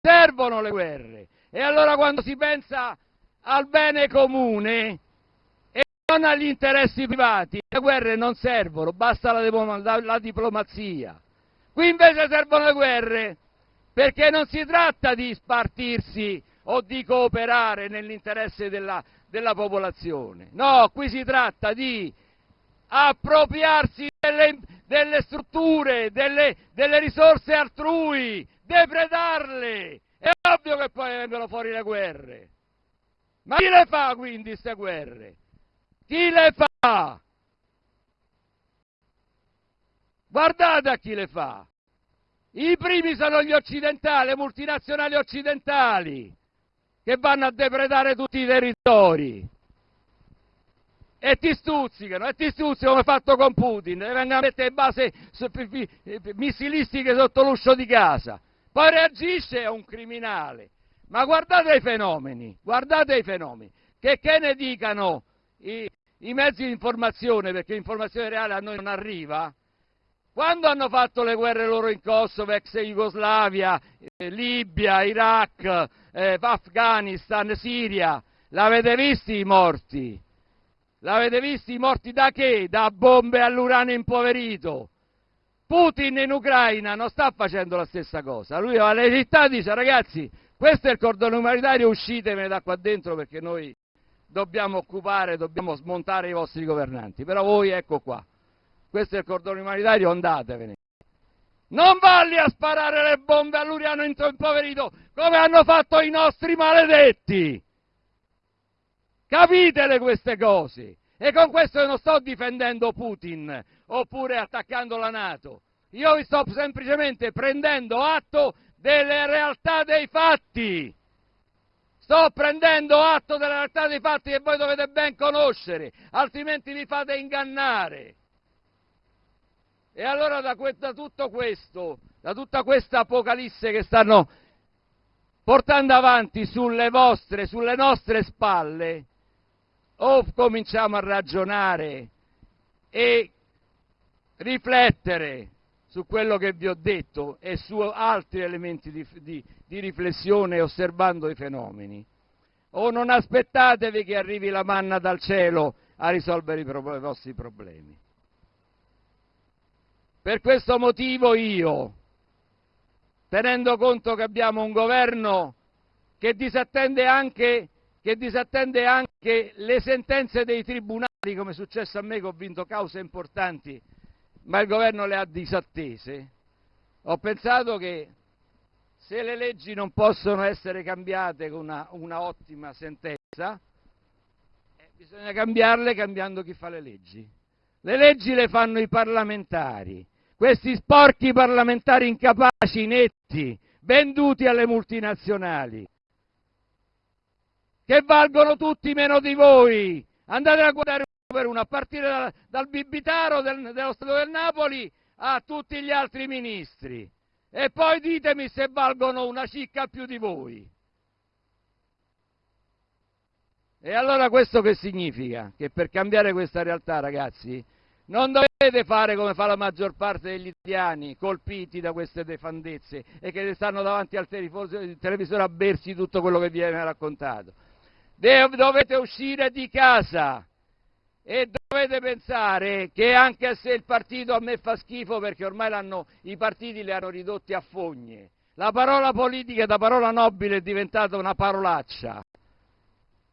servono le guerre. E allora quando si pensa al bene comune e non agli interessi privati, le guerre non servono, basta la, diplomazia. Qui invece servono le guerre perché non si tratta di spartirsi o di cooperare nell'interesse della, della popolazione. No, qui si tratta di appropriarsi delle, delle strutture, delle, delle, risorse altrui, depredarle. È ovvio che poi vengono fuori le guerre. Ma chi le fa quindi queste guerre? Chi le fa? Guardate a chi le fa. I primi sono gli occidentali, le multinazionali occidentali, che vanno a depredare tutti i territori. E ti stuzzicano, e ti stuzzicano come fatto con Putin, e vengono a mettere base missilistiche sotto l'uscio di casa. Poi reagisce a un criminale. Ma guardate i fenomeni, guardate i fenomeni. Che, che ne dicano i, i mezzi di informazione, perché l'informazione reale a noi non arriva, quando hanno fatto le guerre loro in Kosovo, ex Jugoslavia, eh, Libia, Iraq, eh, Afghanistan, Siria, l'avete visti i morti? L'avete visti i morti da che? Da bombe all'uranio impoverito. Putin in Ucraina non sta facendo la stessa cosa. Lui va alle città e dice ragazzi, questo è il cordone umanitario, uscitevene da qua dentro perché noi dobbiamo occupare, dobbiamo smontare i vostri governanti. Però voi ecco qua questo è il cordone umanitario, andatevene. Non valli a sparare le bombe all'Uriano impoverito come hanno fatto i nostri maledetti. Capitele queste cose. E con questo non sto difendendo Putin oppure attaccando la Nato. Io vi sto semplicemente prendendo atto delle realtà dei fatti. Sto prendendo atto delle realtà dei fatti che voi dovete ben conoscere, altrimenti vi fate ingannare. E allora da, da tutto questo, da tutta questa apocalisse che stanno portando avanti sulle vostre, sulle nostre spalle, o cominciamo a ragionare e riflettere su quello che vi ho detto e su altri elementi di, di, di riflessione osservando i fenomeni, o non aspettatevi che arrivi la manna dal cielo a risolvere i, pro, i vostri problemi. Per questo motivo io, tenendo conto che abbiamo un governo che disattende anche, che disattende anche le sentenze dei tribunali, come è successo a me che ho vinto cause importanti, ma il governo le ha disattese, ho pensato che se le leggi non possono essere cambiate con una, una ottima sentenza, eh, bisogna cambiarle cambiando chi fa le leggi. Le leggi le fanno i parlamentari, questi sporchi parlamentari incapaci, inetti, venduti alle multinazionali, che valgono tutti meno di voi. Andate a guardare uno per uno, a partire dal, dal Bibitaro del, dello Stato del Napoli a tutti gli altri ministri. E poi ditemi se valgono una cicca più di voi. E allora questo che significa? Che per cambiare questa realtà, ragazzi, non dovete fare come fa la maggior parte degli italiani, colpiti da queste defandezze e che stanno davanti al televisore a bersi tutto quello che viene raccontato. Dovete uscire di casa e dovete pensare che anche se il partito a me fa schifo perché ormai i partiti li hanno ridotti a fogne, la parola politica da parola nobile è diventata una parolaccia.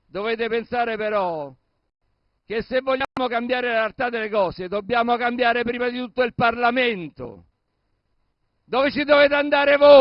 Dovete pensare però che se vogliamo cambiare la realtà delle cose dobbiamo cambiare prima di tutto il Parlamento. Dove ci dovete andare voi?